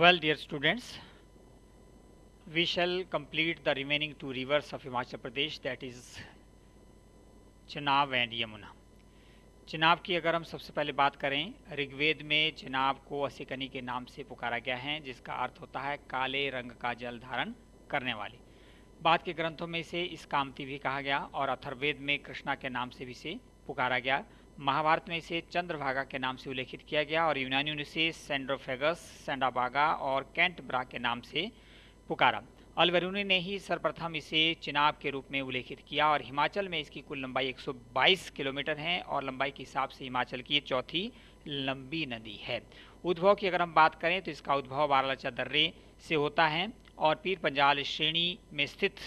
Well, dear students, we shall complete the remaining two rivers of Himachal Pradesh that is Chenab and Yamuna Chenab की अगर हम सबसे पहले बात करें ऋग्वेद में चिनाब को असिकनी के नाम से पुकारा गया है जिसका अर्थ होता है काले रंग का जल धारण करने वाली। बाद के ग्रंथों में इसे इस कामती भी कहा गया और अथर्वेद में कृष्णा के नाम से भी इसे पुकारा गया। महाभारत में इसे चंद्रभागा के नाम से उल्लेखित किया गया और यूनानियों ने इसे सेंड्रोफेगस, सेंडाबागा और कैंटब्रा के नाम से पुकारा। अलवरूनी ने ही सर्वप्रथम इसे चिनाब के रूप में उल्लेखित किया और हिमाचल में इसकी कुल लंबाई 122 किलोमीटर है और लंबाई के हिसाब से हिमाचल की चौथी लंबी नदी है। उद्भव की अगर हम बात करें तो इसका उद्भव बारालचा दर्रे से होता है और पीर पंजाल श्रेणी में स्थित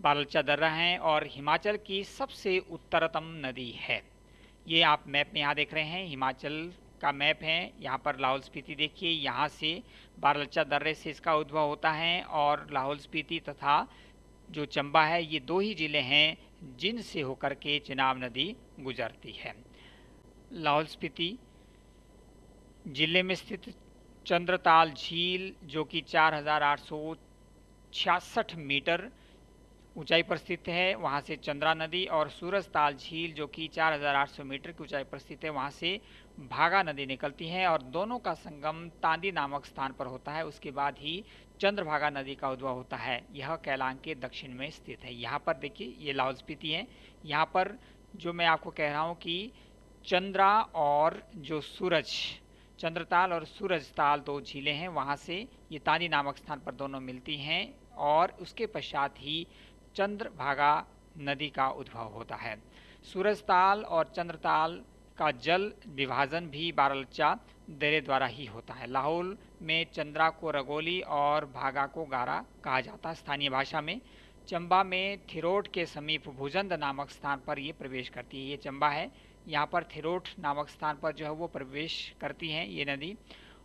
बारालचा दर्रा है और हिमाचल की सबसे उत्तरतम नदी है। ये आप मैप में यहाँ देख रहे हैं, हिमाचल का मैप है। यहाँ पर लाहौल स्पीति देखिए, यहाँ से बारलचा दर्रे से इसका उद्भव होता है और लाहौल स्पीति तथा जो चंबा है, ये दो ही ज़िले हैं जिनसे होकर के चिनाब नदी गुजरती है। लाहौल स्पीति ज़िले में स्थित चंद्रताल झील, जो कि चार हज़ार आठ सौ छियासठ मीटर ऊंचाई पर स्थित है वहाँ से चंद्रा नदी और सूरज ताल झील जो कि 4,800 मीटर की ऊंचाई पर स्थित है वहाँ से भागा नदी निकलती है और दोनों का संगम तांदी नामक स्थान पर होता है। उसके बाद ही चंद्रभागा नदी का उद्भव होता है। यह कैलांग के दक्षिण में स्थित है। यहाँ पर देखिए ये लाहौल स्पीति है। यहाँ पर जो मैं आपको कह रहा हूँ कि चंद्रा और जो सूरज चंद्रताल और सूरज ताल दो झीलें हैं वहाँ से ये तांदी नामक स्थान पर दोनों मिलती हैं और उसके पश्चात ही चंद्रभागा नदी का उद्भव होता है। सूरजताल और चंद्रताल का जल विभाजन भी बारलचा दरे द्वारा ही होता है। लाहौल में चंद्रा को रगोली और भागा को गारा कहा जाता है। स्थानीय भाषा में, चंबा में थिरोट के समीप भुजंद नामक स्थान पर ये प्रवेश करती है। ये चंबा है। यहाँ पर थिरोट नामक स्थान पर जो है वो प्रवेश करती हैं ये नदी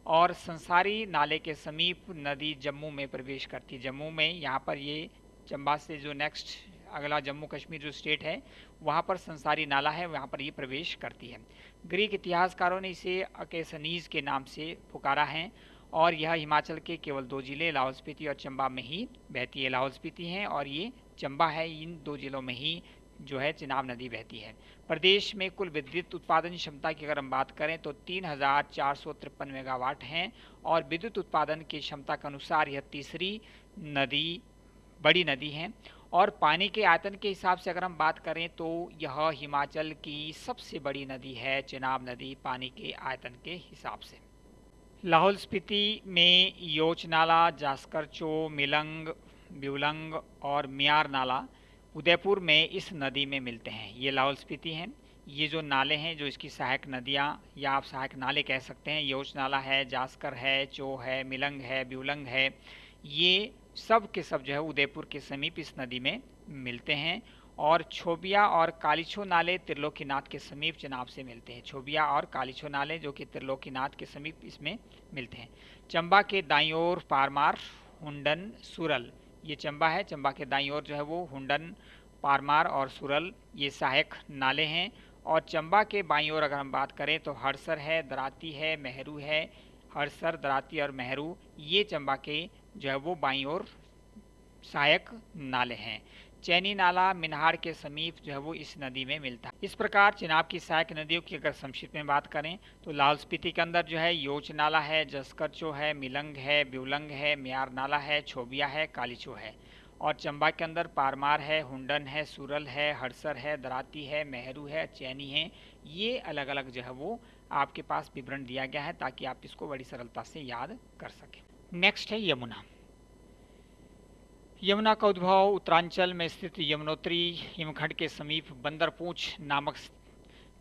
और संसारी नाले के समीप नदी जम्मू में प्रवेश करती जम्मू में यहाँ पर ये चंबा से जो नेक्स्ट अगला जम्मू कश्मीर जो स्टेट है, वहाँ पर संसारी नाला है, वहाँ पर ये प्रवेश करती है। ग्रीक इतिहासकारों ने इसे अकेसनीज के नाम से पुकारा है और यह हिमाचल के केवल दो ज़िले, लाहौल स्पीति और चंबा में ही बहती है। लाहौल स्पीति है और ये चंबा है, इन दो जिलों में ही जो है चिनाब नदी बहती है। प्रदेश में कुल विद्युत उत्पादन क्षमता की अगर हम बात करें तो तीन हज़ार चार सौ तिरपन मेगावाट हैं और विद्युत उत्पादन की क्षमता के अनुसार यह तीसरी नदी बड़ी नदी है। और पानी के आयतन के हिसाब से अगर हम बात करें तो यह हिमाचल की सबसे बड़ी नदी है, चिनाब नदी, पानी के आयतन के हिसाब से। लाहौल स्पीति में योच नाला जास्करचो, मिलंग, ब्यूलंग और मियार नाला उदयपुर में इस नदी में मिलते हैं। ये लाहौल स्पीति हैं। ये जो नाले हैं, जो इसकी सहायक नदियाँ या आप सहायक नाले कह सकते हैं योच नाला है, जास्कर है, चो है, मिलंग है, ब्यूलंग है, ये सब के सब जो है उदयपुर के समीप इस नदी में मिलते हैं और छोबिया और कालीछो नाले त्रिलोकीनाथ के समीप चनाब से मिलते हैं। छोबिया और कालीछो नाले जो कि त्रिलोकीनाथ के समीप इसमें मिलते हैं। चंबा के दाई ओर पारमार, हुंडन, सुरल, ये चंबा है। चंबा के दाई ओर जो है वो हुंडन, पारमार और सुरल, ये सहायक नाले हैं। और चंबा के बाई ओर अगर हम बात करें तो हरसर है, दराती है, मेहरू है, हरसर, दराती और मेहरू, ये चंबा के जो है वो बाई ओर सहायक नाले हैं। चैनी नाला मिनहार के समीप जो है वो इस नदी में मिलता है। इस प्रकार चिनाब की सहायक नदियों की अगर संक्षिप्त में बात करें तो लाहौल स्पीति के अंदर जो है योच नाला है जसकरचो है, मिलंग है, ब्यूलंग है, म्यार नाला है, छोबिया है, कालीचो है। और चंबा के अंदर पारमार है, हुंडन है, सुरल है, हड़सर है, दराती है, मेहरू है, चैनी है। ये अलग अलग जो है वो आपके पास विवरण दिया गया है ताकि आप इसको बड़ी सरलता से याद कर सकें। नेक्स्ट है यमुना। यमुना का उद्भव उत्तरांचल में स्थित यमुनोत्री हिमखंड के समीप बंदरपूछ नामक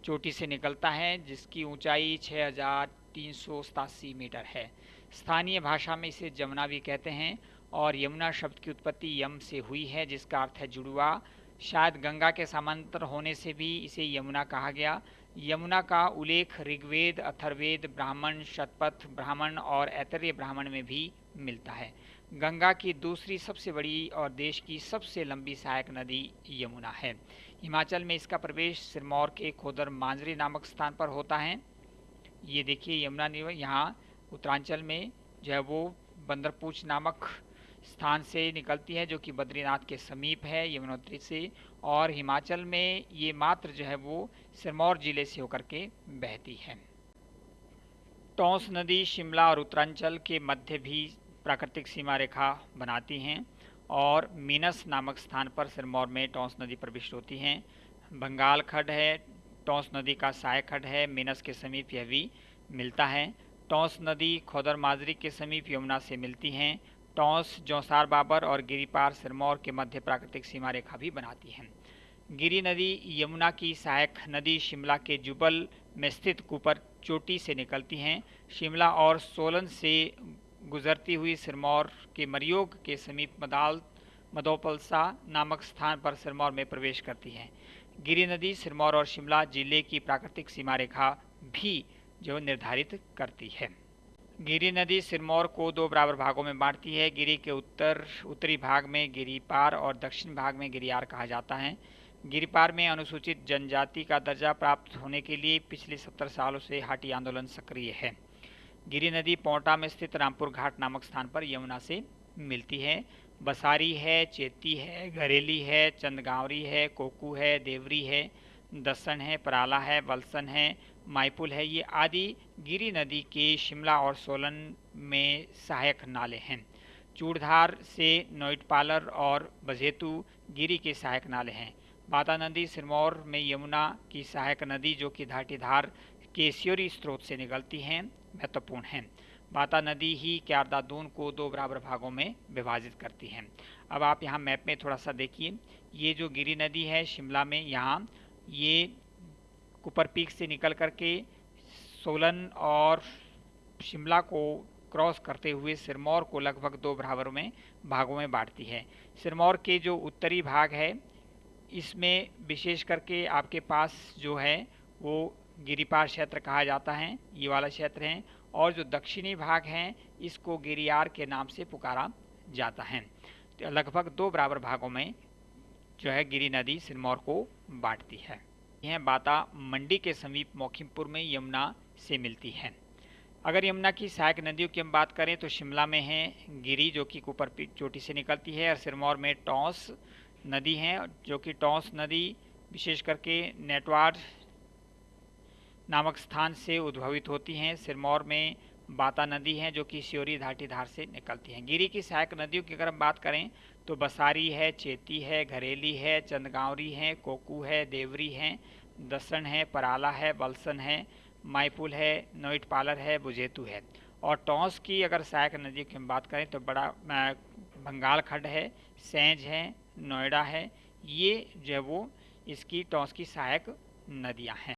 चोटी से निकलता है, जिसकी ऊंचाई छः हज़ार तीन सौ सतासी मीटर है। स्थानीय भाषा में इसे जमुना भी कहते हैं, और यमुना शब्द की उत्पत्ति यम से हुई है, जिसका अर्थ है जुड़ुआ शायद गंगा के समांतर होने से भी इसे यमुना कहा गया। यमुना का उल्लेख ऋग्वेद अथर्वेद ब्राह्मण, शतपथ, ब्राह्मण और ऐतरेय ब्राह्मण में भी मिलता है। गंगा की दूसरी सबसे बड़ी और देश की सबसे लंबी सहायक नदी यमुना है। हिमाचल में इसका प्रवेश सिरमौर के खोदर मांजरी नामक स्थान पर होता है। ये देखिए यमुना यहाँ उत्तरांचल में जो है वो बंदरपूछ नामक स्थान से निकलती है, जो कि बद्रीनाथ के समीप है यमुनोत्री से। और हिमाचल में ये मात्र जो है वो सिरमौर ज़िले से होकर के बहती है। टोंस नदी, शिमला और उत्तरांचल के मध्य भी प्राकृतिक सीमा रेखा बनाती हैं और मीनस नामक स्थान पर सिरमौर में टोंस नदी प्रविष्ट होती हैं। बंगाल खड है, टोंस नदी का साय खड है, मीनस के समीप यह भी मिलता है। टोंस नदी खोदर माजरी के समीप यमुना से मिलती हैं टोंस, जौसार बाबर और गिरिपार सिरमौर के मध्य प्राकृतिक सीमा रेखा भी बनाती हैं। गिरी नदी, यमुना की सहायक नदी शिमला के जुबल में स्थित कुपर चोटी से निकलती हैं। शिमला और सोलन से गुजरती हुई सिरमौर के मरियोग के समीप मदाल, मदोपलसा नामक स्थान पर सिरमौर में प्रवेश करती है। गिरी नदी, सिरमौर और शिमला ज़िले की प्राकृतिक सीमा रेखा भी जो निर्धारित करती है। गिरी नदी सिरमौर को दो बराबर भागों में बांटती है। गिरी के उत्तर, उत्तरी भाग में गिरी पार और दक्षिण भाग में गिरियार कहा जाता है। गिरिपार में अनुसूचित जनजाति का दर्जा प्राप्त होने के लिए पिछले सत्तर सालों से हाटी आंदोलन सक्रिय है। गिरी नदी पोंटा में स्थित रामपुर घाट नामक स्थान पर यमुना से मिलती है। बसारी है, चेती है, घरेली है, चंदगावरी है, कोकू है, देवरी है, दसन है, पराला है, वलसन है माइपुल है, ये आदि गिरी नदी के शिमला और सोलन में सहायक नाले हैं। चूड़धार से नोइटपालर और बजेतु गिरी के सहायक नाले हैं। बाता नदी सिरमौर में यमुना की सहायक नदी जो कि धाटीधार के स्योरी स्रोत से निकलती हैं, महत्वपूर्ण हैं। बाता नदी ही क्यारदादून को दो बराबर भागों में विभाजित करती है। अब आप यहाँ मैप में थोड़ा सा देखिए। ये जो गिरी नदी है शिमला में, यहाँ ये कुपर पीक से निकल करके सोलन और शिमला को क्रॉस करते हुए सिरमौर को लगभग दो बराबर में भागों में बांटती है। सिरमौर के जो उत्तरी भाग है, इसमें विशेष करके आपके पास जो है, वो गिरिपार क्षेत्र कहा जाता है, ये वाला क्षेत्र है, और जो दक्षिणी भाग हैं, इसको गिरियार के नाम से पुकारा जाता है। तो लगभग दो बराबर भागों में जो है गिरी नदी सिरमौर को बांटती है। यह बाता मंडी के समीप मोखिमपुर में यमुना से मिलती है। अगर यमुना की सहायक नदियों की हम बात करें तो शिमला में है गिरी, जो कि कुपर चोटी से निकलती है, और सिरमौर में टॉस नदी है, जो कि टोंस नदी विशेष करके नेटवार नामक स्थान से उद्भवित होती हैं। सिरमौर में बाता नदी है जो कि श्योरी घाटी धार से निकलती हैं। गिरी की सहायक नदियों की अगर हम बात करें तो बसारी है, चेती है, घरेली है, चंदगावरी है, कोकू है, देवरी है दसन है, पराला है बलसन है, माईपुल है नोइट पालर है, बुजेतु है। और टोंस की अगर सहायक नदी की हम बात करें तो बड़ा बंगाल खड्ड है, सेंज है, नोएडा है, ये जो है वो इसकी, टोंस की सहायक नदियाँ हैं।